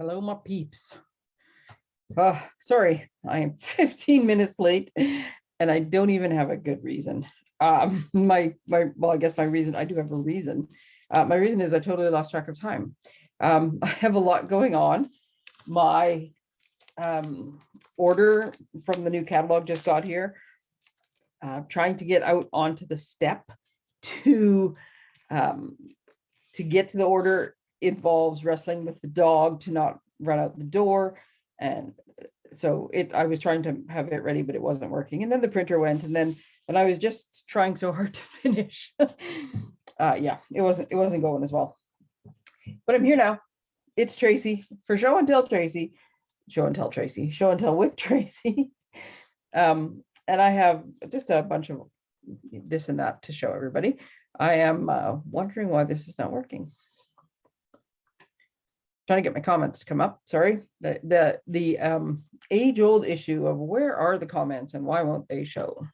Hello, my peeps. Uh, sorry, I am 15 minutes late and I don't even have a good reason. Um, my, my, well, I guess my reason, I do have a reason. Uh, my reason is I totally lost track of time. Um, I have a lot going on. My um, order from the new catalog just got here. Uh, trying to get out onto the step to um, to get to the order involves wrestling with the dog to not run out the door. And so it, I was trying to have it ready, but it wasn't working. And then the printer went and then, and I was just trying so hard to finish. uh, yeah, it wasn't, it wasn't going as well. But I'm here now. It's Tracy for show and tell Tracy, show and tell Tracy, show and tell with Tracy. um, and I have just a bunch of this and that to show everybody. I am uh, wondering why this is not working trying to get my comments to come up. Sorry, the the the um, age old issue of where are the comments and why won't they show?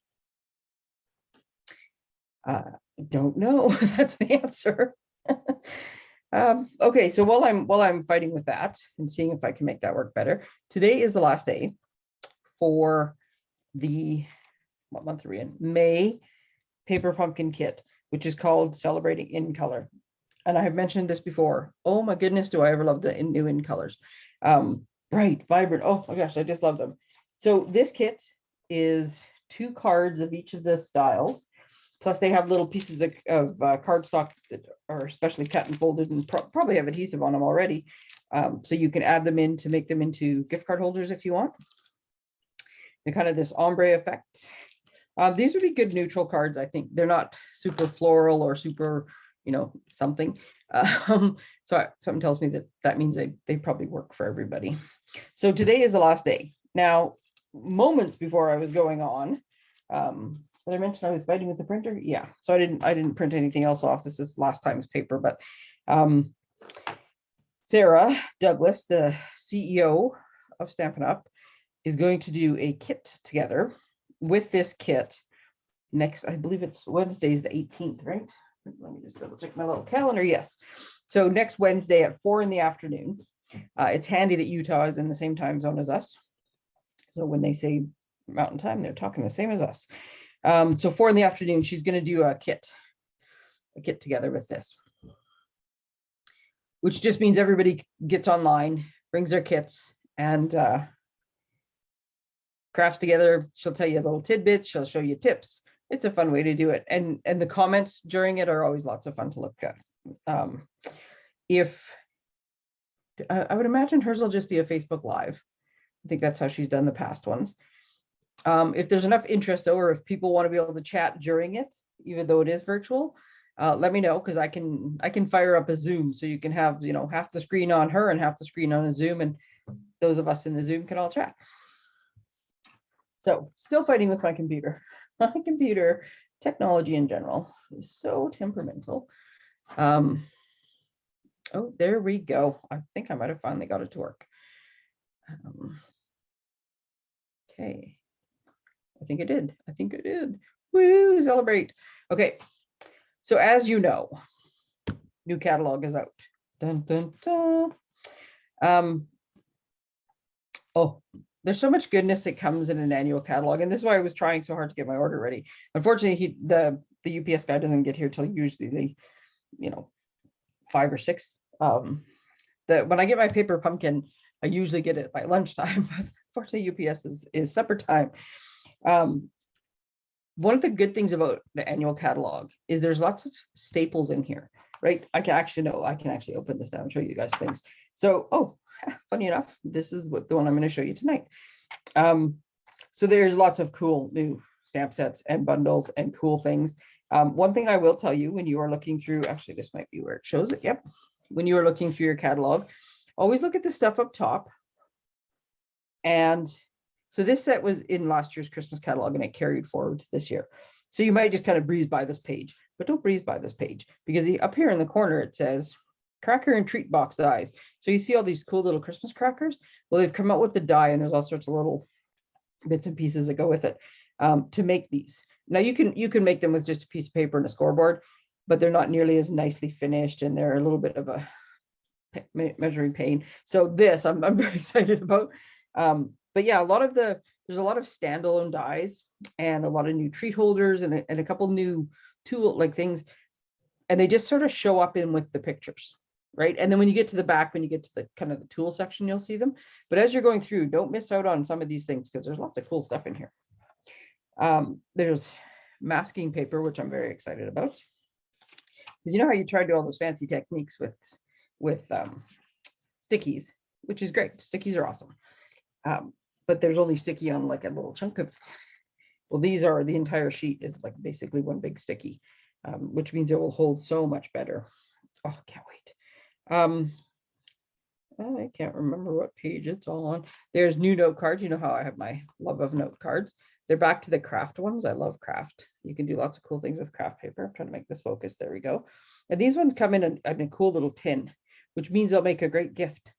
Uh, don't know. That's the answer. um, okay, so while I'm while I'm fighting with that and seeing if I can make that work better, today is the last day for the what month are we in? May paper pumpkin kit, which is called Celebrating in Color and I have mentioned this before. Oh my goodness, do I ever love the in, new in colors. Um, bright, vibrant. Oh my gosh, I just love them. So this kit is two cards of each of the styles. Plus they have little pieces of, of uh, cardstock that are especially cut and folded and pro probably have adhesive on them already. Um, so you can add them in to make them into gift card holders if you want. And kind of this ombre effect. Uh, these would be good neutral cards, I think. They're not super floral or super you know, something. Um, so something tells me that that means they, they probably work for everybody. So today is the last day. Now, moments before I was going on, um, did I mention I was fighting with the printer? Yeah, so I didn't I didn't print anything else off. This is last time's paper, but um, Sara Douglass, the CEO of Stampin' Up, is going to do a kit together with this kit next, I believe it's Wednesday's the 18th, right? Let me just double check my little calendar. Yes. So next Wednesday at four in the afternoon. Uh, it's handy that Utah is in the same time zone as us. So when they say mountain time, they're talking the same as us. Um, so four in the afternoon, she's going to do a kit, a kit together with this, which just means everybody gets online, brings their kits and uh, crafts together. She'll tell you little tidbits. She'll show you tips it's a fun way to do it. And, and the comments during it are always lots of fun to look at. Um, if, I, would imagine hers will just be a Facebook Live. I think that's how she's done the past ones. Um, if there's enough interest though, or if people want to be able to chat during it, even though it is virtual, uh, let me know because I can I can fire up a Zoom so you can have you know half the screen on her and half the screen on a Zoom and those of us in the Zoom can all chat. So still fighting with my computer my computer technology in general is so temperamental. Um, oh, there we go. I think I might have finally got it to work. Um, okay. I think it did. I think it did. Woo, celebrate. Okay. So as you know, new catalog is out. Dun, dun, dun. Um, oh, there's so much goodness that comes in an annual catalog. And this is why I was trying so hard to get my order ready. Unfortunately, he, the, the UPS guy doesn't get here till usually the, you know, five or six. Um, the, when I get my paper pumpkin, I usually get it by lunchtime. Fortunately, UPS is, is supper time. Um, one of the good things about the annual catalog is there's lots of staples in here, right? I can actually know, I can actually open this now and show you guys things. So, oh, funny enough, this is what the one I'm going to show you tonight. Um, so there's lots of cool new stamp sets and bundles and cool things. Um, one thing I will tell you when you are looking through, actually, this might be where it shows it. Yep. When you are looking through your catalog, always look at the stuff up top. And so this set was in last year's Christmas catalog and it carried forward to this year. So you might just kind of breeze by this page, but don't breeze by this page because the, up here in the corner, it says cracker and treat box dies. So you see all these cool little Christmas crackers. Well, they've come out with the die and there's all sorts of little bits and pieces that go with it um, to make these. Now you can you can make them with just a piece of paper and a scoreboard, but they're not nearly as nicely finished and they're a little bit of a me- measuring pain. So this I'm, I'm very excited about. Um, but yeah, a lot of the there's a lot of standalone dies and a lot of new treat holders and a, and a couple new tool like things, and they just sort of show up in with the pictures, right? And then when you get to the back, when you get to the kind of the tool section, you'll see them. But as you're going through, don't miss out on some of these things because there's lots of cool stuff in here. Um, there's masking paper, which I'm very excited about. Because you know how you try to do all those fancy techniques with with um, stickies, which is great. Stickies are awesome. Um, but there's only sticky on like a little chunk of it. Well, these are the entire sheet is like basically one big sticky, um, which means it will hold so much better. Oh, can't wait. Um, I can't remember what page it's all on. There's new note cards. You know how I have my love of note cards. They're back to the craft ones. I love craft. You can do lots of cool things with craft paper. I'm trying to make this focus. There we go. And these ones come in a, in a cool little tin, which means they'll make a great gift,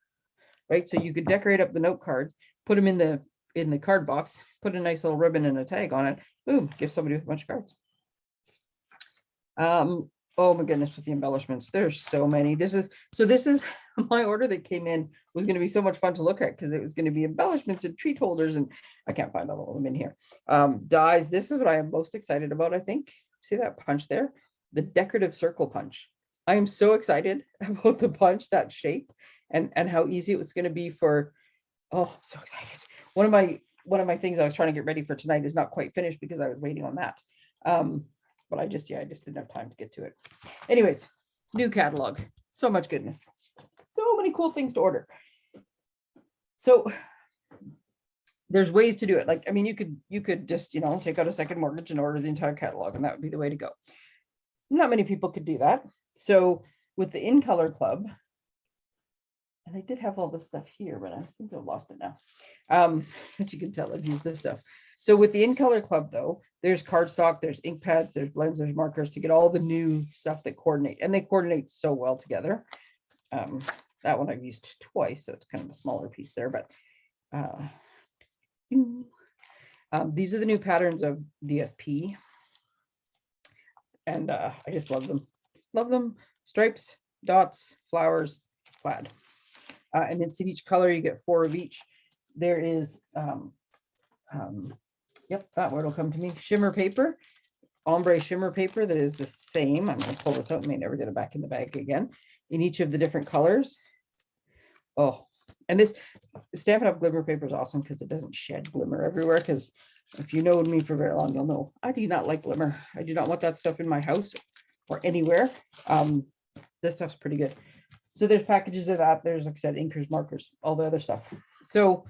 right? So you could decorate up the note cards, put them in the in the card box, put a nice little ribbon and a tag on it. Boom, give somebody with a bunch of cards. Um, oh my goodness, with the embellishments, there's so many. This is so this is my order that came in was going to be so much fun to look at because it was going to be embellishments and treat holders, and I can't find all of them in here. Um, dies. This is what I am most excited about. I think. See that punch there? The decorative circle punch. I am so excited about the punch, that shape, and and how easy it was going to be for. Oh, I'm so excited. One of my one of my things I was trying to get ready for tonight is not quite finished because I was waiting on that. Um, but I just yeah, I just didn't have time to get to it. Anyways, new catalog. So much goodness. So many cool things to order. So there's ways to do it. Like, I mean, you could you could just, you know, take out a second mortgage and order the entire catalog, and that would be the way to go. Not many people could do that. So with the In Color Club, and I did have all this stuff here, but I seem to have lost it now. Um, as you can tell, I've used this stuff. So with the In Color Club, though, there's cardstock, there's ink pads, there's blends, there's markers to get all the new stuff that coordinate, and they coordinate so well together. Um, that one I've used twice, so it's kind of a smaller piece there, but uh, um, these are the new patterns of DSP. And uh, I just love them. Just love them. Stripes, dots, flowers, plaid. Uh, and it's in each color, you get four of each. There is, um, um, yep, that word will come to me. Shimmer paper, ombre shimmer paper that is the same. I'm gonna pull this out and may never get it back in the bag again. In each of the different colors. Oh, and this Stampin' Up! glimmer paper is awesome because it doesn't shed glimmer everywhere. Because if you know me for very long, you'll know I do not like glimmer. I do not want that stuff in my house or anywhere. Um, this stuff's pretty good. So there's packages of that. There's, like I said, inkers, markers, all the other stuff. So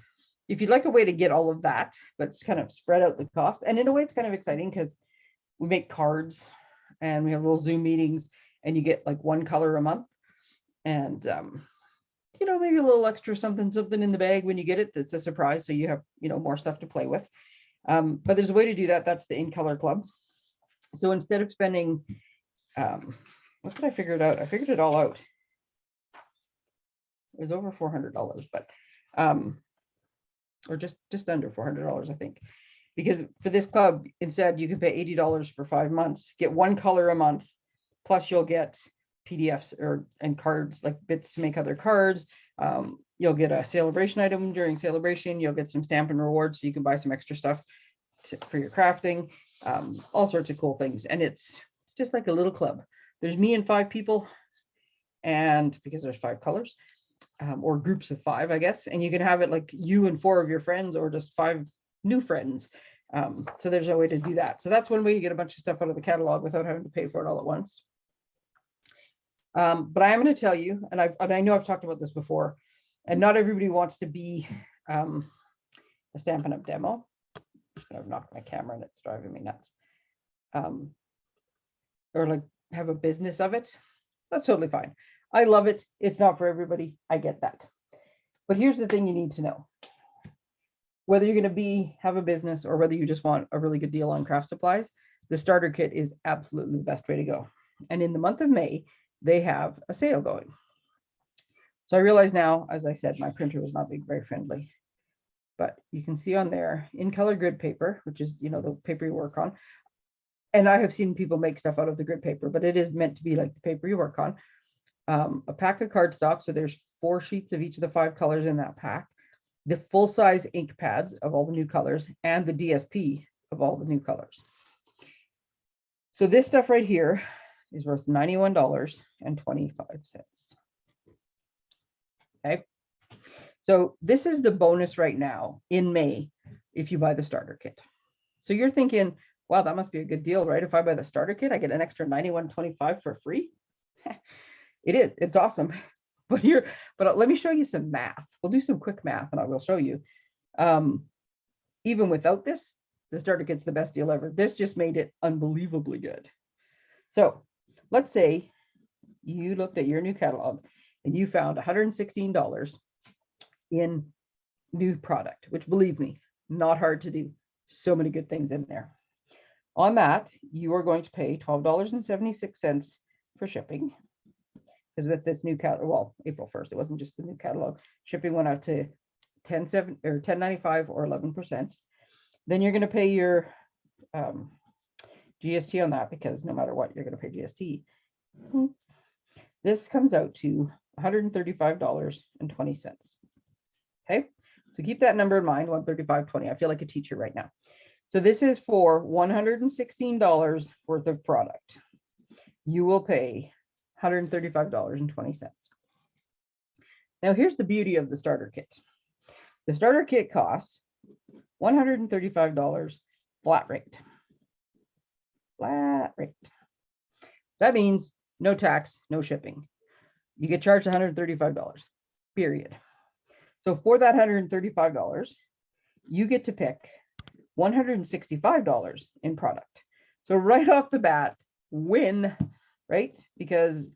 if you'd like a way to get all of that, but kind of spread out the cost. And in a way, it's kind of exciting because we make cards and we have little Zoom meetings and you get like one color a month. And um, you know, maybe a little extra something, something in the bag when you get it that's a surprise. So you have, you know, more stuff to play with. Um, but there's a way to do that. That's the In Color Club. So instead of spending, um, what did I figure it out? I figured it all out. It was over $400, but, um, or just, just under $400, I think. Because for this club, instead, you can pay $80 for five months, get one color a month, plus you'll get PDFs or and cards like bits to make other cards. Um, you'll get a celebration item during celebration. You'll get some Stampin' Rewards so you can buy some extra stuff to, for your crafting. Um, all sorts of cool things, and it's it's just like a little club. There's me and five people, and because there's five colors, um, or groups of five, I guess, and you can have it like you and four of your friends, or just five new friends. Um, so there's a way to do that. So that's one way to get a bunch of stuff out of the catalog without having to pay for it all at once. Um, but I am going to tell you, and, I've, and I know I've talked about this before, and not everybody wants to be um, a Stampin' Up! demo. I've knocked my camera and it's driving me nuts. Um, or like have a business of it. That's totally fine. I love it. It's not for everybody. I get that. But here's the thing you need to know. Whether you're going to be have a business or whether you just want a really good deal on craft supplies, the starter kit is absolutely the best way to go. And in the month of May, they have a sale going. So I realize now, as I said, my printer was not being very friendly. But you can see on there in color grid paper, which is, you know, the paper you work on. And I have seen people make stuff out of the grid paper, but it is meant to be like the paper you work on. Um, a pack of cardstock. So there's four sheets of each of the five colors in that pack, the full size ink pads of all the new colors, and the DSP of all the new colors. So this stuff right here is worth $91.25. Okay. So this is the bonus right now in May if you buy the starter kit. So you're thinking, wow, that must be a good deal, right? If I buy the starter kit, I get an extra 91.25 for free. it is, it's awesome. But here, but let me show you some math. We'll do some quick math and I will show you. Um, even without this, the starter gets the best deal ever. This just made it unbelievably good. So let's say you looked at your new catalog and you found $116 in new product, which believe me, not hard to do. So many good things in there. On that, you are going to pay $12.76 for shipping. Because with this new catalog, well, April 1st, it wasn't just the new catalog. Shipping went out to 10 7 or 1095 or 11%. Then you're going to pay your um, GST on that because no matter what, you're going to pay GST. This comes out to $135.20. Okay, so keep that number in mind, 135.20. I feel like a teacher right now. So this is for $116 worth of product. You will pay $135.20. Now here's the beauty of the starter kit. The starter kit costs $135 flat rate. Flat rate. That means no tax, no shipping. You get charged $135, period. So for that $135, you get to pick $165 in product. So right off the bat, win, right? Because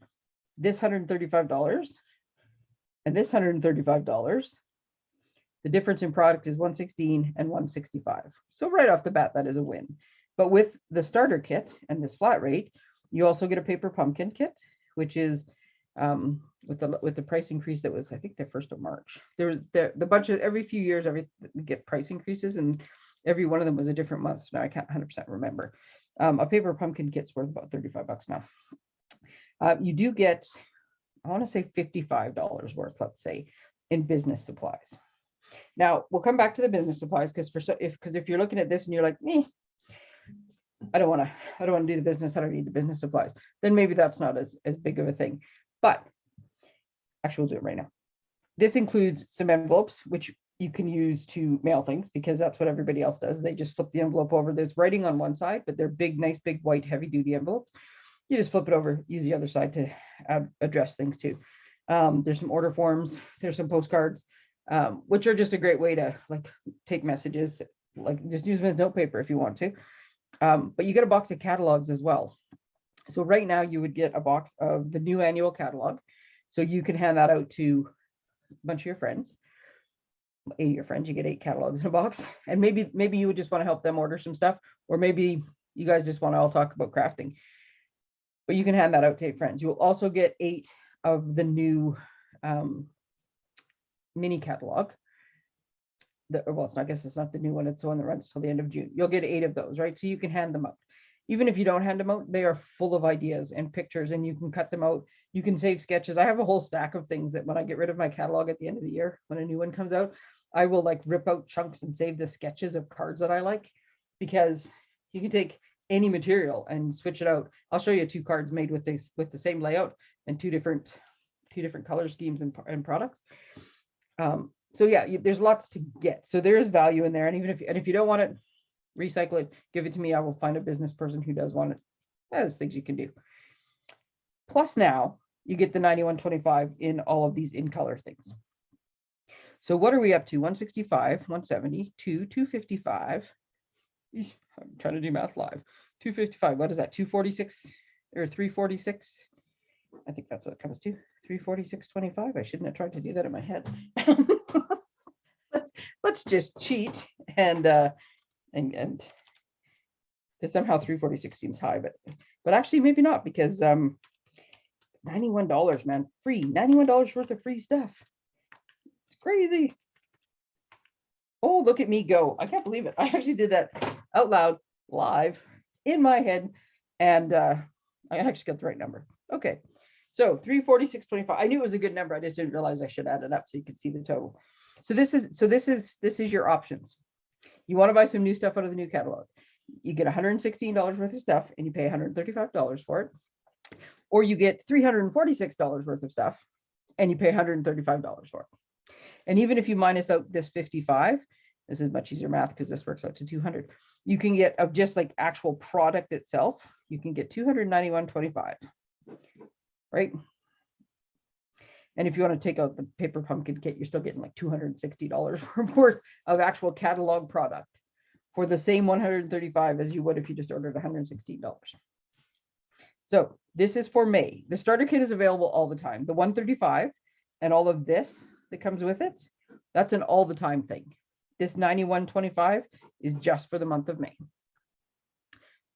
this $135 and this $135, the difference in product is 116 and 165. So right off the bat, that is a win. But with the starter kit and this flat rate, you also get a paper pumpkin kit, which is um, with the with the price increase that was I think the first of March. There was the, the bunch of every few years every get price increases and every one of them was a different month. So now I can't 100% remember. Um, a paper pumpkin kit's worth about 35 bucks now. Uh, you do get, I want to say $55 worth, let's say, in business supplies. Now we'll come back to the business supplies because for so if because if you're looking at this and you're like me, I don't want to I don't want to do the business. I don't need the business supplies. Then maybe that's not as as big of a thing. But actually, we'll do it right now. This includes some envelopes, which you can use to mail things because that's what everybody else does. They just flip the envelope over. There's writing on one side, but they're big, nice, big, white, heavy duty envelopes. You just flip it over, use the other side to uh, address things too. Um, there's some order forms, there's some postcards, um, which are just a great way to like take messages, like just use them as notepaper if you want to. Um, but you get a box of catalogs as well. So right now you would get a box of the new annual catalog. So you can hand that out to a bunch of your friends. Eight of your friends, you get eight catalogs in a box. And maybe maybe you would just want to help them order some stuff, or maybe you guys just want to all talk about crafting. But you can hand that out to friends. You will also get eight of the new um, mini catalog. The, well, it's not, I guess it's not the new one, it's the one that runs till the end of June. You'll get eight of those, right? So you can hand them out even if you don't hand them out, they are full of ideas and pictures and you can cut them out. You can save sketches. I have a whole stack of things that when I get rid of my catalog at the end of the year, when a new one comes out, I will like rip out chunks and save the sketches of cards that I like because you can take any material and switch it out. I'll show you two cards made with this with the same layout and two different two different color schemes and, and products. Um, so yeah, you, there's lots to get. So there is value in there. And even if and if you don't want it, recycle it, give it to me. I will find a business person who does want it. There's things you can do. Plus now you get the 9125 in all of these in color things. So what are we up to? 165, 170, 2, 255. I'm trying to do math live. 255, what is that? 246 or 346? I think that's what it comes to. 346.25. I shouldn't have tried to do that in my head. let's let's just cheat and uh and and somehow 346 seems high, but but actually maybe not because um $91, man, free, $91 worth of free stuff. It's crazy. Oh, look at me go. I can't believe it. I actually did that out loud, live, in my head, and uh, I actually got the right number. Okay, So three forty-six twenty-five. I knew it was a good number. I just didn't realize I should add it up so you could see the total. So this is, so this is, this is your options. You want to buy some new stuff out of the new catalog. You get hundred and sixteen dollars worth of stuff and you pay hundred and thirty-five dollars for it. Or you get three hundred and forty-six dollars worth of stuff and you pay hundred and thirty-five dollars for it. And even if you minus out this fifty-five, this is much easier math because this works out to two hundred. You can get of just like actual product itself, you can get two hundred ninety-one twenty-five. Right? And if you want to take out the paper pumpkin kit, you're still getting like two hundred and sixty dollars worth of actual catalog product for the same one hundred and thirty-five as you would if you just ordered hundred and sixteen dollars. So this is for May. The starter kit is available all the time. The one thirty-five and all of this that comes with it, that's an all the time thing. This ninety-one twenty-five is just for the month of May.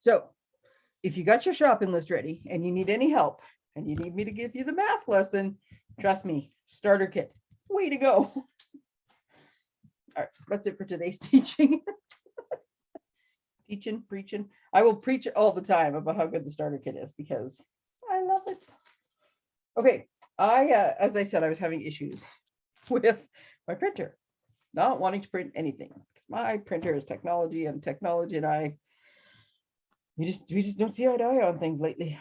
So if you got your shopping list ready and you need any help and you need me to give you the math lesson, trust me, starter kit, way to go. All right, that's it for today's teaching. Teaching, preaching. I will preach all the time about how good the starter kit is because I love it. Okay, I, uh, as I said, I was having issues with my printer, not wanting to print anything. Because my printer is technology and technology and I, we just, we just don't see eye to eye on things lately.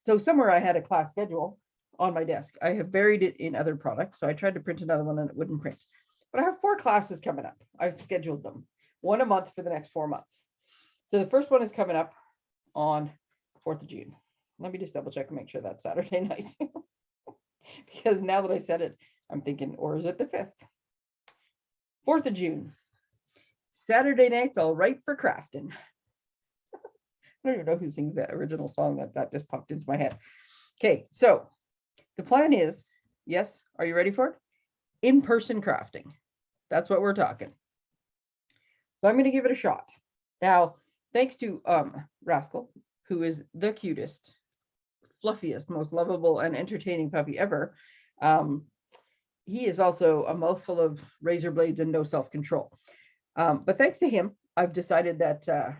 So somewhere I had a class schedule on my desk. I have buried it in other products. So I tried to print another one and it wouldn't print. But I have four classes coming up. I've scheduled them, one a month for the next four months. So the first one is coming up on 4th of June. Let me just double check and make sure that's Saturday night. because now that I said it, I'm thinking, or is it the 5th? 4th of June. Saturday night's all right for crafting. I don't even know who sings that original song that that just popped into my head. Okay, so the plan is, yes, are you ready for it? In-person crafting. That's what we're talking. So I'm going to give it a shot. Now, thanks to um Rascal, who is the cutest, fluffiest, most lovable and entertaining puppy ever. Um, he is also a mouthful of razor blades and no self-control. Um, but thanks to him, I've decided that uh,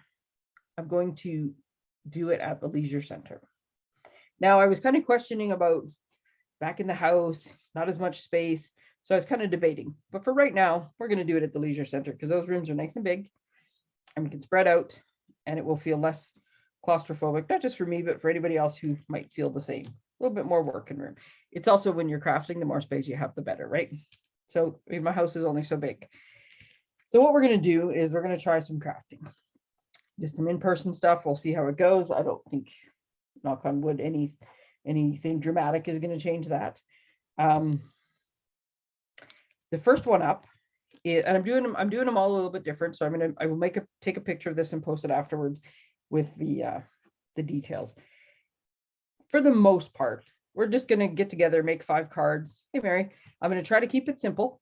I'm going to do it at the leisure center. Now, I was kind of questioning about back in the house, not as much space. So I was kind of debating, but for right now, we're going to do it at the leisure center because those rooms are nice and big and we can spread out and it will feel less claustrophobic, not just for me, but for anybody else who might feel the same. A little bit more working room. It's also when you're crafting, the more space you have, the better, right? So I mean, my house is only so big. So what we're going to do is we're going to try some crafting. Just some in-person stuff. We'll see how it goes. I don't think, knock on wood, any anything dramatic is going to change that. Um, the first one up is, and I'm doing them, I'm doing them all a little bit different. So I'm gonna, I will make a take a picture of this and post it afterwards with the uh, the details. For the most part, we're just gonna get together, make five cards. Hey Mary, I'm gonna try to keep it simple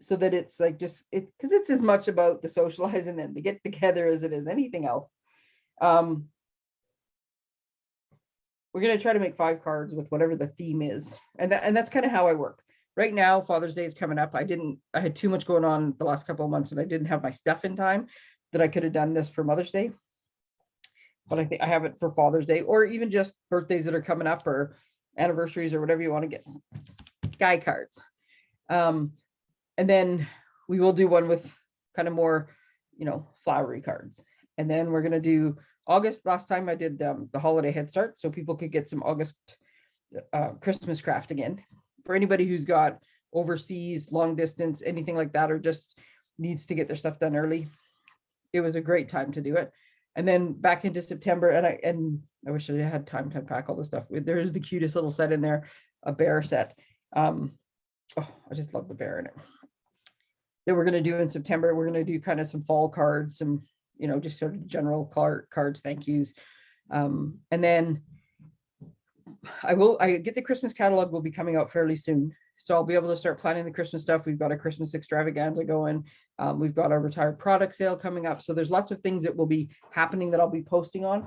so that it's like just it because it's as much about the socializing and the get together as it is anything else. Um, we're going to try to make five cards with whatever the theme is. And, that, and that's kind of how I work. Right now, Father's Day is coming up. I didn't, I had too much going on the last couple of months and I didn't have my stuff in time that I could have done this for Mother's Day. But I think I have it for Father's Day or even just birthdays that are coming up or anniversaries or whatever you want to get. Guy cards. Um, and then we will do one with kind of more, you know, flowery cards. And then we're going to do August, last time I did um, the holiday head start, so people could get some August uh, Christmas craft again. For anybody who's got overseas, long distance, anything like that, or just needs to get their stuff done early, it was a great time to do it. And then back into September, and I and I wish I had time to unpack all the stuff. There is the cutest little set in there, a bear set. Um, oh, I just love the bear in it. That we're going to do in September. We're going to do kind of some fall cards, some you know, just sort of general card cards, thank yous. Um, and then I will, I get the Christmas catalog will be coming out fairly soon. So I'll be able to start planning the Christmas stuff. We've got a Christmas extravaganza going. Um, we've got our retired product sale coming up. So there's lots of things that will be happening that I'll be posting on.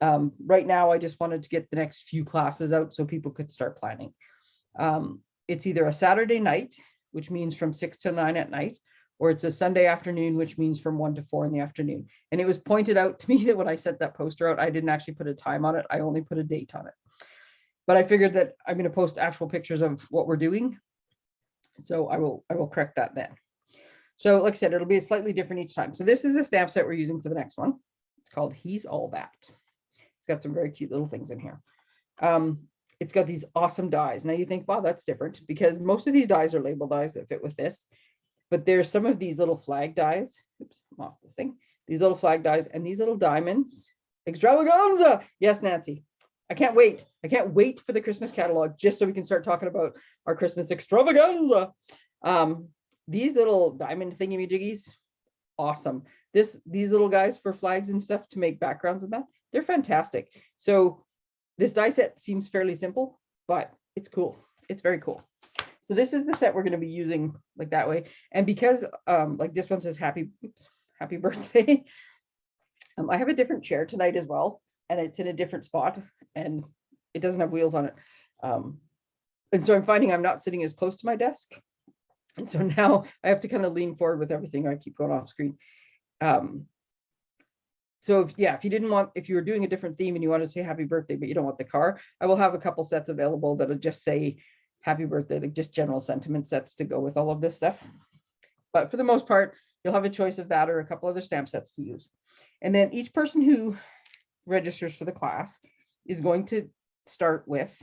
Um, right now, I just wanted to get the next few classes out so people could start planning. Um, it's either a Saturday night, which means from six to nine at night, or it's a Sunday afternoon, which means from one to four in the afternoon. And it was pointed out to me that when I sent that poster out, I didn't actually put a time on it. I only put a date on it. But I figured that I'm going to post actual pictures of what we're doing. So I will, I will correct that then. So like I said, it'll be slightly different each time. So this is the stamp set we're using for the next one. It's called He's All That. It's got some very cute little things in here. Um, it's got these awesome dies. Now you think, wow, that's different because most of these dies are label dies that fit with this. But there's some of these little flag dies. Oops, I'm off the thing. These little flag dies and these little diamonds. Extravaganza. Yes, Nancy. I can't wait. I can't wait for the Christmas catalog just so we can start talking about our Christmas extravaganza. Um, these little diamond thingy jiggies, awesome. This these little guys for flags and stuff to make backgrounds and that, they're fantastic. So this die set seems fairly simple, but it's cool. It's very cool. So this is the set we're going to be using like that way. And because um, like this one says happy, oops, happy birthday. um, I have a different chair tonight as well, and it's in a different spot and it doesn't have wheels on it. Um, and so I'm finding I'm not sitting as close to my desk. And so now I have to kind of lean forward with everything. I keep going off screen. Um, so if, yeah, if you didn't want, if you were doing a different theme and you want to say happy birthday, but you don't want the car, I will have a couple sets available that'll just say happy birthday, like just general sentiment sets to go with all of this stuff. But for the most part, you'll have a choice of that or a couple other stamp sets to use. And then each person who registers for the class is going to start with,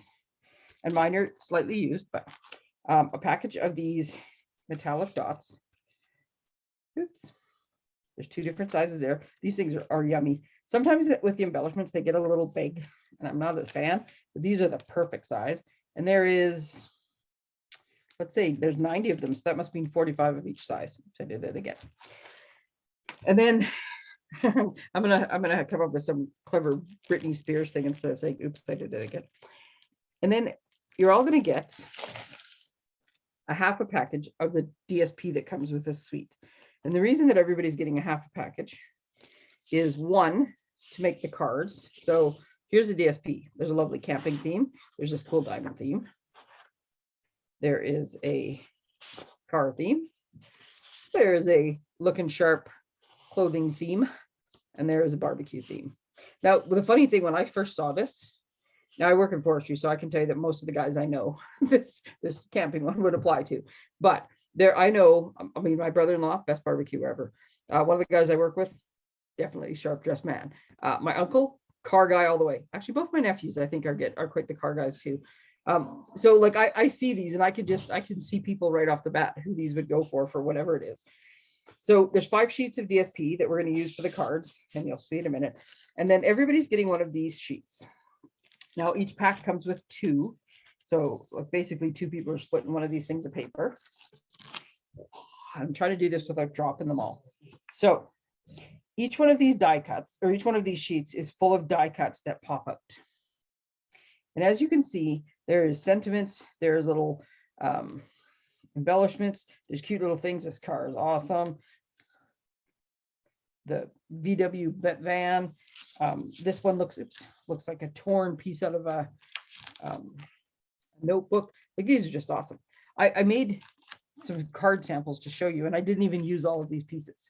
and mine are slightly used, but um, a package of these metallic dots. Oops. There's two different sizes there. These things are, are yummy. Sometimes with the embellishments, they get a little big and I'm not a fan, but these are the perfect size. And there is, let's say there's 90 of them. So that must mean 45 of each size. So I did it again. And then I'm gonna I'm gonna come up with some clever Britney Spears thing instead of saying, oops, I did it again. And then you're all gonna get a half a package of the DSP that comes with this suite. And the reason that everybody's getting a half a package is one, to make the cards. So here's the DSP. There's a lovely camping theme. There's this cool diamond theme. There is a car theme. There is a looking sharp clothing theme. And there is a barbecue theme. Now, the funny thing, when I first saw this, now I work in forestry, so I can tell you that most of the guys I know this this camping one would apply to. But there, I know, I mean, my brother-in-law, best barbecue ever. Uh, one of the guys I work with, definitely sharp dressed man. Uh, my uncle, car guy all the way. Actually, both my nephews, I think, are get are quite the car guys too. Um, so like I, I see these and I could just I can see people right off the bat who these would go for for whatever it is. So there's five sheets of DSP that we're going to use for the cards, and you'll see in a minute. And then everybody's getting one of these sheets. Now each pack comes with two. So basically two people are splitting one of these things of paper. I'm trying to do this without dropping them all. So each one of these die cuts or each one of these sheets is full of die cuts that pop out. And as you can see, there is sentiments, there's little um, embellishments, there's cute little things. This car is awesome. The VW van. Um, this one looks oops, looks like a torn piece out of a um, notebook. Like these are just awesome. I, I made some card samples to show you, and I didn't even use all of these pieces.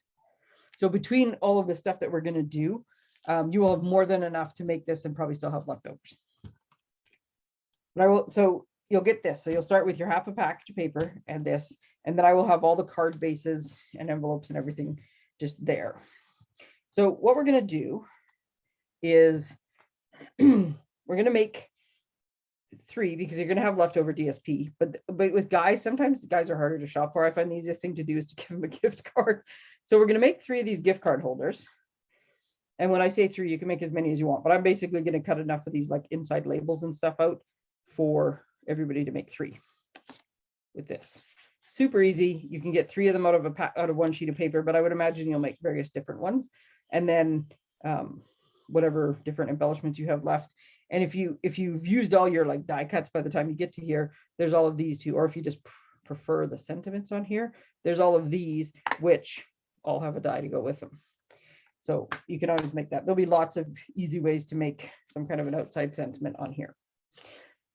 So between all of the stuff that we're going to do, um, you will have more than enough to make this and probably still have leftovers. But I will, so you'll get this. So you'll start with your half a package of paper and this, and then I will have all the card bases and envelopes and everything just there. So what we're going to do is we're going to make three because you're going to have leftover DSP. But but with guys, sometimes guys are harder to shop for. I find the easiest thing to do is to give them a gift card. So we're going to make three of these gift card holders. And when I say three, you can make as many as you want. But I'm basically going to cut enough of these like inside labels and stuff out for everybody to make three with this. Super easy. You can get three of them out of a pack, out of one sheet of paper, but I would imagine you'll make various different ones. And then um, whatever different embellishments you have left. And if you if you've used all your like die cuts by the time you get to here, there's all of these too. Or if you just prefer the sentiments on here, there's all of these, which all have a die to go with them. So you can always make that. There'll be lots of easy ways to make some kind of an outside sentiment on here.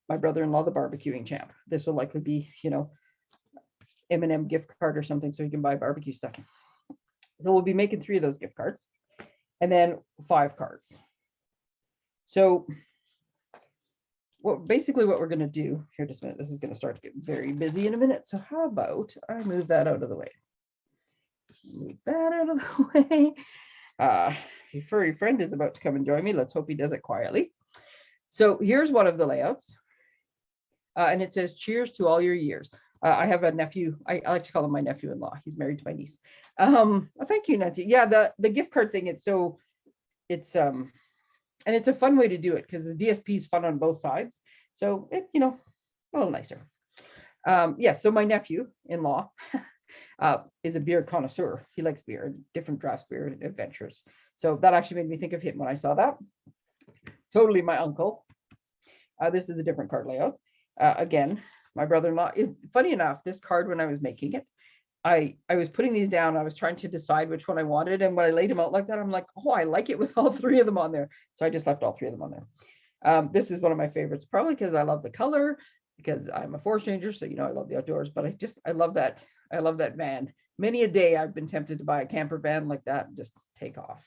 My brother-in-law, the barbecuing champ. This will likely be, you know, M and M gift card or something so you can buy barbecue stuff. So we'll be making three of those gift cards and then five cards. So what basically what we're going to do here just a minute, this is going to start to get very busy in a minute. So how about I move that out of the way? Move that out of the way. Uh, your furry friend is about to come and join me. Let's hope he does it quietly. So here's one of the layouts. Uh, and it says, cheers to all your years. Uh, I have a nephew. I, I, like to call him my nephew-in-law. He's married to my niece. Um, oh, thank you, Nancy. Yeah, the, the gift card thing, it's so, it's, um, and it's a fun way to do it because the DSP is fun on both sides. So it, you know, a little nicer. Um, yeah, so my nephew-in-law uh, is a beer connoisseur. He likes beer, different draft beer adventures. So that actually made me think of him when I saw that. Totally my uncle. Uh, this is a different card layout. Uh, again, my brother-in-law, funny enough, this card when I was making it, I, I was putting these down. I was trying to decide which one I wanted. And when I laid them out like that, I'm like, oh, I like it with all three of them on there. So I just left all three of them on there. Um, this is one of my favorites, probably because I love the color, because I'm a forest ranger. So, you know, I love the outdoors, but I just, I love that. I love that van. Many a day I've been tempted to buy a camper van like that and just take off.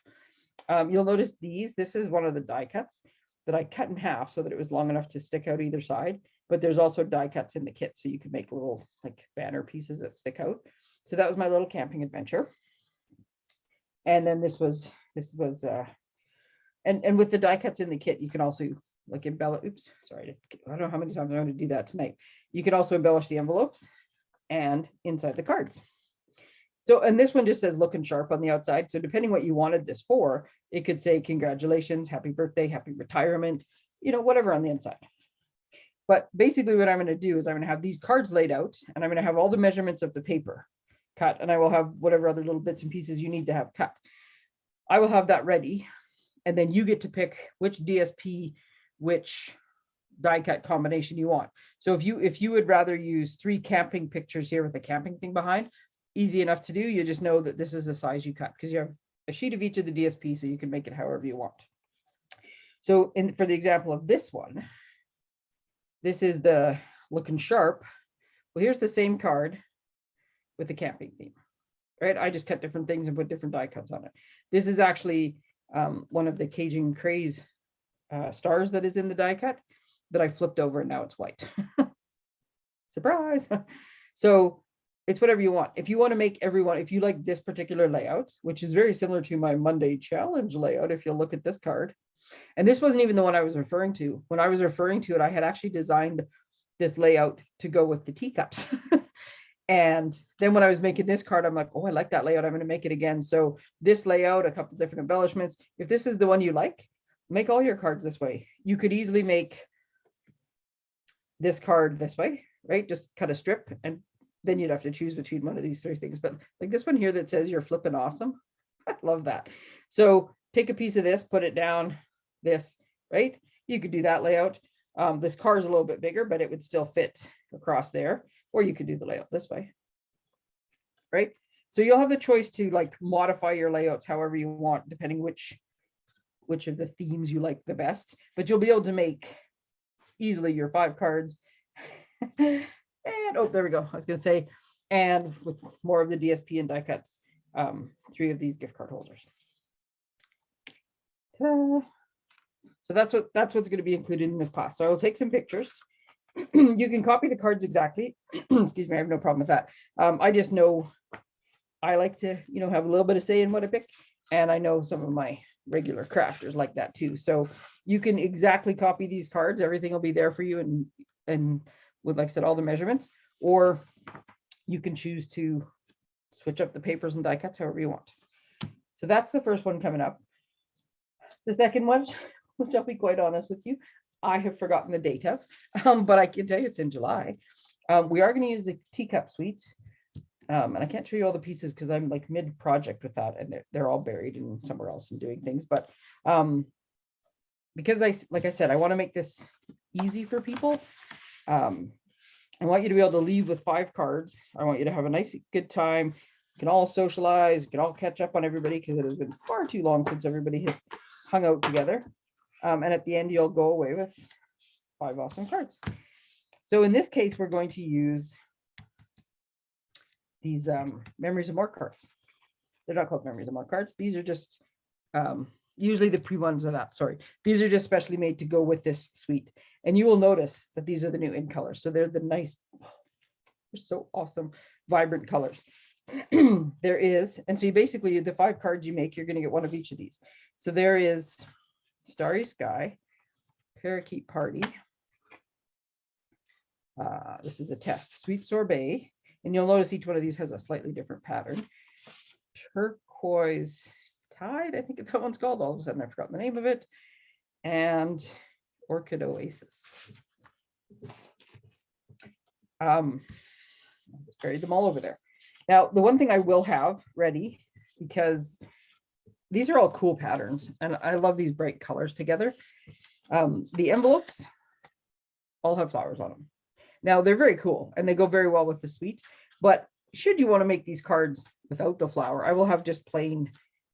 Um, you'll notice these, this is one of the die cuts that I cut in half so that it was long enough to stick out either side but there's also die cuts in the kit so you can make little like banner pieces that stick out. So that was my little camping adventure. And then this was, this was, uh, and, and with the die cuts in the kit, you can also like embellish, oops, sorry, I don't know how many times I'm going to do that tonight. You can also embellish the envelopes and inside the cards. So, and this one just says looking sharp on the outside. So depending what you wanted this for, it could say congratulations, happy birthday, happy retirement, you know, whatever on the inside. But basically what I'm going to do is I'm going to have these cards laid out and I'm going to have all the measurements of the paper cut and I will have whatever other little bits and pieces you need to have cut. I will have that ready and then you get to pick which DSP, which die cut combination you want. So if you if you would rather use three camping pictures here with the camping thing behind, easy enough to do. You just know that this is the size you cut because you have a sheet of each of the DSP so you can make it however you want. So in for the example of this one, this is the looking sharp. Well, here's the same card with the camping theme, right? I just cut different things and put different die cuts on it. This is actually um, one of the Cajun Craze uh, stars that is in the die cut that I flipped over and now it's white. Surprise. so it's whatever you want. If you want to make everyone, if you like this particular layout, which is very similar to my Monday challenge layout, if you look at this card, and this wasn't even the one I was referring to. When I was referring to it, I had actually designed this layout to go with the teacups. and then when I was making this card, I'm like, oh, I like that layout. I'm going to make it again. So this layout, a couple different embellishments. If this is the one you like, make all your cards this way. You could easily make this card this way, right? Just cut a strip and then you'd have to choose between one of these three things. But like this one here that says you're flipping awesome. I love that. So take a piece of this, put it down, this, right? You could do that layout. Um, this car is a little bit bigger, but it would still fit across there, or you could do the layout this way, right? So you'll have the choice to like modify your layouts however you want, depending which which of the themes you like the best, but you'll be able to make easily your five cards. and oh, there we go. I was gonna say, and with more of the DSP and die cuts, um, three of these gift card holders. So that's what that's what's going to be included in this class. So I will take some pictures. you can copy the cards exactly. Excuse me, I have no problem with that. Um, I just know I like to, you know, have a little bit of say in what I pick. And I know some of my regular crafters like that too. So you can exactly copy these cards. Everything will be there for you and and with, like I said, all the measurements, or you can choose to switch up the papers and die cuts however you want. So that's the first one coming up. The second one which I'll be quite honest with you, I have forgotten the date of, um, but I can tell you it's in July. Um, we are going to use the teacup suite. Um, and I can't show you all the pieces because I'm like mid project with that and they're, they're all buried in somewhere else and doing things. But um, because I, like I said, I want to make this easy for people. Um, I want you to be able to leave with five cards. I want you to have a nice, good time. You can all socialize, you can all catch up on everybody because it has been far too long since everybody has hung out together. Um, and at the end, you'll go away with five awesome cards. So in this case, we're going to use these um, memories of more cards. They're not called memories of more cards. These are just um, usually the pre ones are that. Sorry, these are just specially made to go with this suite. And you will notice that these are the new in colors. So they're the nice, they're so awesome, vibrant colors. there is, and so you basically the five cards you make, you're going to get one of each of these. So there is Starry Sky, Parakeet Party. Uh, this is a test, Sweet Sorbet, and you'll notice each one of these has a slightly different pattern. Turquoise Tide, I think that one's called. All of a sudden, I forgot the name of it. And Orchid Oasis. Um, I just buried them all over there. Now, the one thing I will have ready, because these are all cool patterns, and I love these bright colors together. Um, the envelopes all have flowers on them. Now, they're very cool, and they go very well with the suite, but should you want to make these cards without the flower, I will have just plain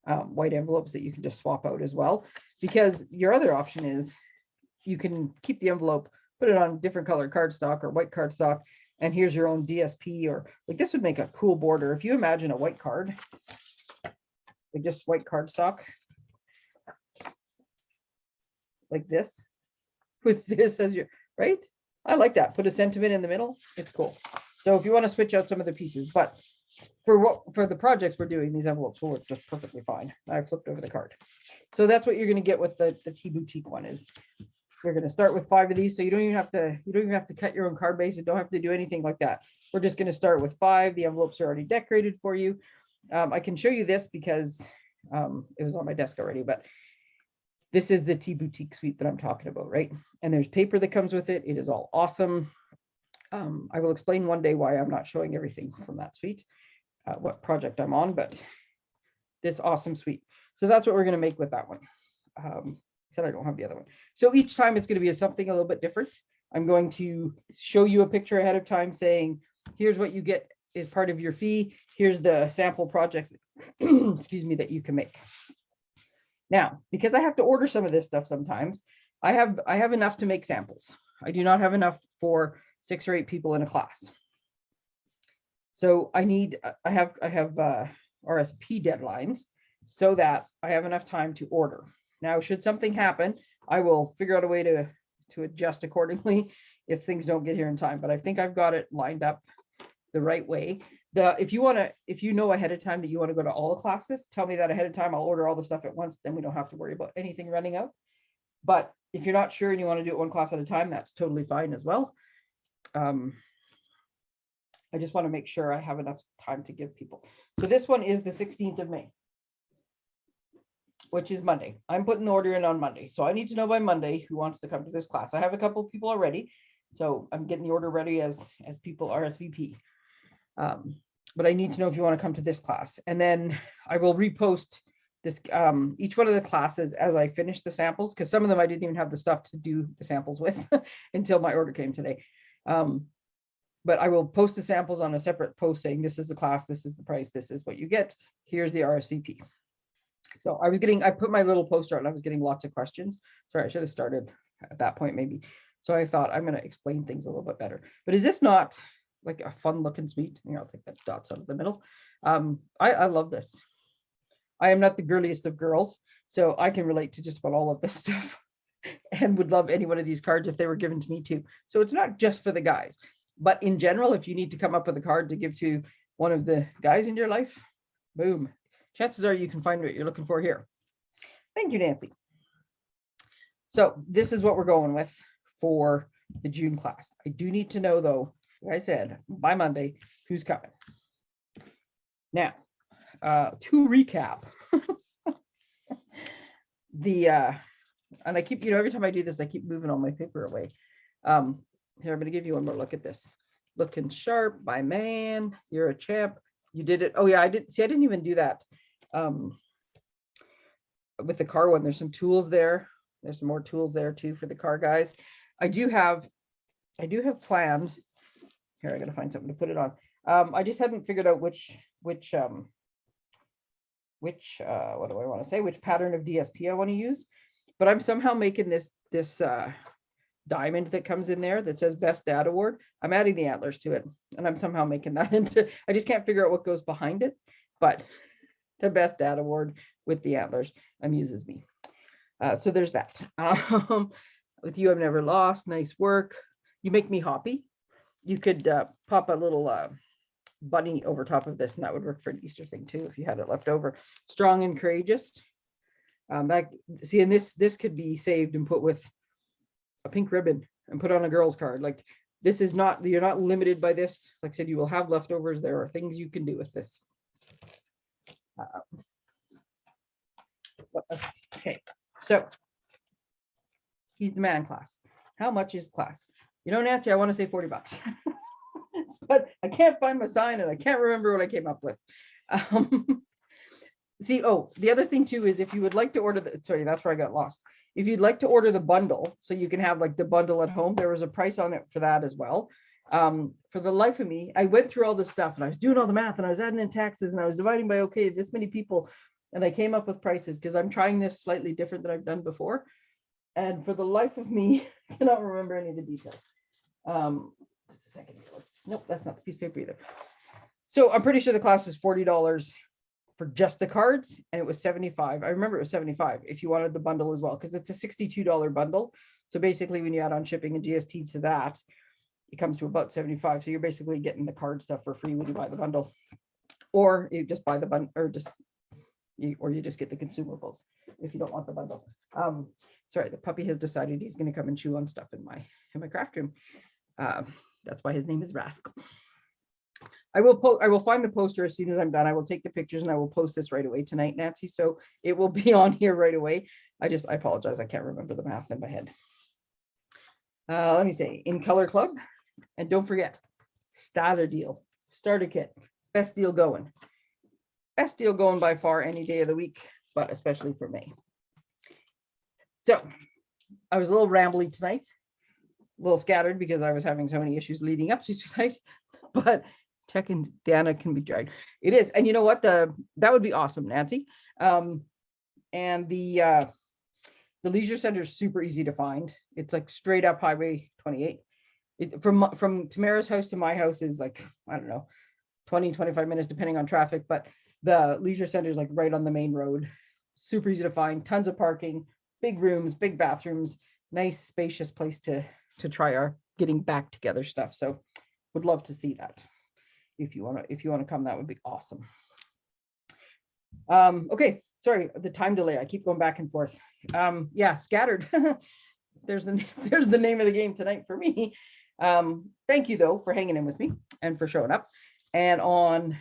um, white envelopes that you can just swap out as well, because your other option is you can keep the envelope, put it on different color cardstock or white cardstock, and here's your own DSP or like this would make a cool border. If you imagine a white card, just white cardstock, like this, with this as your, right? I like that. Put a sentiment in the middle. It's cool. So if you want to switch out some of the pieces, but for what for the projects we're doing, these envelopes will work just perfectly fine. I flipped over the card. So that's what you're going to get with the, the Tea Boutique one is we're going to start with five of these. So you don't even have to, you don't even have to cut your own card base and don't have to do anything like that. We're just going to start with five. The envelopes are already decorated for you. Um, I can show you this because um, it was on my desk already, but this is the Tea Boutique suite that I'm talking about, right? And there's paper that comes with it. It is all awesome. Um, I will explain one day why I'm not showing everything from that suite, uh, what project I'm on, but this awesome suite. So that's what we're going to make with that one. Um, said I don't have the other one. So each time it's going to be something a little bit different. I'm going to show you a picture ahead of time saying, here's what you get as part of your fee. Here's the sample projects, excuse me, that you can make. Now, because I have to order some of this stuff sometimes, I have I have enough to make samples. I do not have enough for six or eight people in a class. So I need I have I have uh, RSP deadlines so that I have enough time to order. Now, should something happen, I will figure out a way to to adjust accordingly if things don't get here in time. But I think I've got it lined up the right way. The if you want to, if you know ahead of time that you want to go to all the classes, tell me that ahead of time. I'll order all the stuff at once. Then we don't have to worry about anything running out. But if you're not sure and you want to do it one class at a time, that's totally fine as well. Um, I just want to make sure I have enough time to give people. So this one is the 16th of May, which is Monday. I'm putting the order in on Monday. So I need to know by Monday who wants to come to this class. I have a couple of people already. So I'm getting the order ready as, as people RSVP. Um, but I need to know if you want to come to this class. And then I will repost this um, each one of the classes as I finish the samples, because some of them I didn't even have the stuff to do the samples with until my order came today. Um, but I will post the samples on a separate post saying this is the class, this is the price, this is what you get. Here's the RSVP. So I was getting, I put my little poster out and I was getting lots of questions. Sorry, I should have started at that point maybe. So I thought I'm going to explain things a little bit better. But is this not like a fun looking suite? Here, I'll take that dots out of the middle. Um, I, I love this. I am not the girliest of girls, so I can relate to just about all of this stuff and would love any one of these cards if they were given to me too. So it's not just for the guys, but in general, if you need to come up with a card to give to one of the guys in your life, boom, chances are you can find what you're looking for here. Thank you, Nancy. So this is what we're going with for the June class. I do need to know though, I said, by Monday, who's coming. Now, uh, to recap, the, uh, and I keep, you know, every time I do this, I keep moving all my paper away. Um, here, I'm going to give you one more look at this. Looking sharp, my man, you're a champ. You did it. Oh yeah, I didn't See, I didn't even do that. Um, with the car one, there's some tools there. There's some more tools there too for the car guys. I do have, I do have plans. Here, I gotta find something to put it on. Um, I just hadn't figured out which, which, um, which, uh, what do I want to say? Which pattern of DSP I want to use. But I'm somehow making this, this, uh, diamond that comes in there that says best dad award. I'm adding the antlers to it and I'm somehow making that into, I just can't figure out what goes behind it, but the best dad award with the antlers amuses me. Uh, so there's that. Um, with you, I've never lost. Nice work. You make me happy. You could uh, pop a little uh, bunny over top of this, and that would work for an Easter thing too if you had it left over. Strong and courageous. Um, see, and this this could be saved and put with a pink ribbon and put on a girl's card. Like this is not you're not limited by this. Like I said, you will have leftovers. There are things you can do with this. Else? okay, so he's the man class. How much is class? You know, Nancy, I want to say 40 bucks. but I can't find my sign and I can't remember what I came up with. Um, see, oh, the other thing too is if you would like to order the, sorry, that's where I got lost. If you'd like to order the bundle, so you can have like the bundle at home, there was a price on it for that as well. Um, for the life of me, I went through all this stuff and I was doing all the math and I was adding in taxes and I was dividing by, okay, this many people. And I came up with prices because I'm trying this slightly different than I've done before. And for the life of me, I cannot remember any of the details. Um, just a second. Let's, nope, that's not the piece of paper either. So I'm pretty sure the class is forty dollars for just the cards, and it was seventy-five. I remember it was seventy-five if you wanted the bundle as well, because it's a sixty-two dollar bundle. So basically, when you add on shipping and GST to that, it comes to about seventy-five. So you're basically getting the card stuff for free when you buy the bundle, or you just buy the bundle, or just you, or you just get the consumables if you don't want the bundle. Um, sorry, the puppy has decided he's going to come and chew on stuff in my in my craft room. Um, that's why his name is Rascal. I will post. I will find the poster as soon as I'm done. I will take the pictures and I will post this right away tonight, Nancy. So it will be on here right away. I just I apologize. I can't remember the math in my head. Uh, let me say in Color Club, and don't forget starter deal, starter kit, best deal going, best deal going by far any day of the week, but especially for May. So I was a little rambly tonight, little scattered because I was having so many issues leading up to tonight, but Tech and Dana can be dragged. It is. And you know what? The that would be awesome, Nancy. Um, and the uh, the leisure center is super easy to find. It's like straight up Highway 28. It, from from Tamara's house to my house is like, I don't know, 20, 25 minutes depending on traffic, but the leisure center is like right on the main road. Super easy to find, tons of parking, big rooms, big bathrooms, nice spacious place to to try our getting back together stuff. So would love to see that. If you want to, if you want to come, that would be awesome. Um, okay, sorry, the time delay. I keep going back and forth. Um, yeah, scattered. there's the there's the name of the game tonight for me. Um, thank you though for hanging in with me and for showing up. And on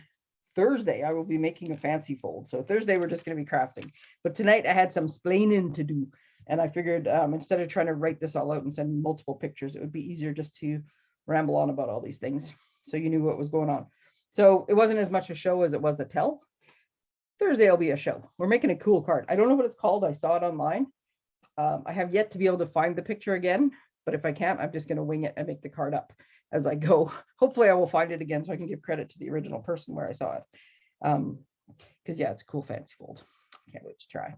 Thursday, I will be making a fancy fold. So Thursday, we're just going to be crafting. But tonight, I had some splaining to do. And I figured um, instead of trying to write this all out and send multiple pictures, it would be easier just to ramble on about all these things. So you knew what was going on. So it wasn't as much a show as it was a tell. Thursday will be a show. We're making a cool card. I don't know what it's called. I saw it online. Um, I have yet to be able to find the picture again, but if I can't, I'm just going to wing it and make the card up as I go. Hopefully I will find it again so I can give credit to the original person where I saw it. Um, because yeah, it's a cool fancy fold. Can't wait to try.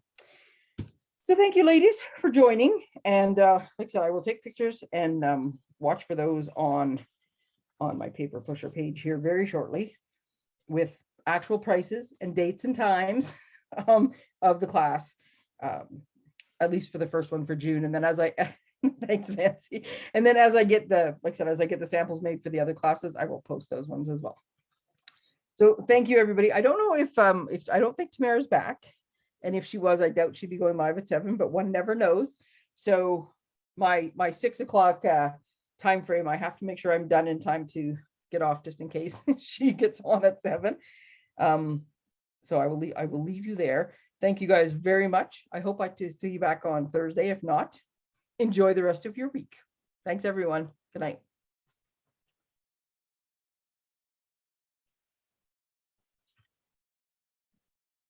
So thank you ladies for joining. And uh, like I said, I will take pictures and um, watch for those on, on my paper pusher page here very shortly with actual prices and dates and times um, of the class, um, at least for the first one for June. And then as I Thanks, Nancy. And then as I get the, like I said, as I get the samples made for the other classes, I will post those ones as well. So thank you, everybody. I don't know if, um, if I don't think Tamara's back. And if she was, I doubt she'd be going live at seven, but one never knows. So my, my six o'clock uh, time frame, I have to make sure I'm done in time to get off just in case she gets on at seven. Um, so I will leave, I will leave you there. Thank you guys very much. I hope I to see you back on Thursday. If not, enjoy the rest of your week. Thanks, everyone. Good night.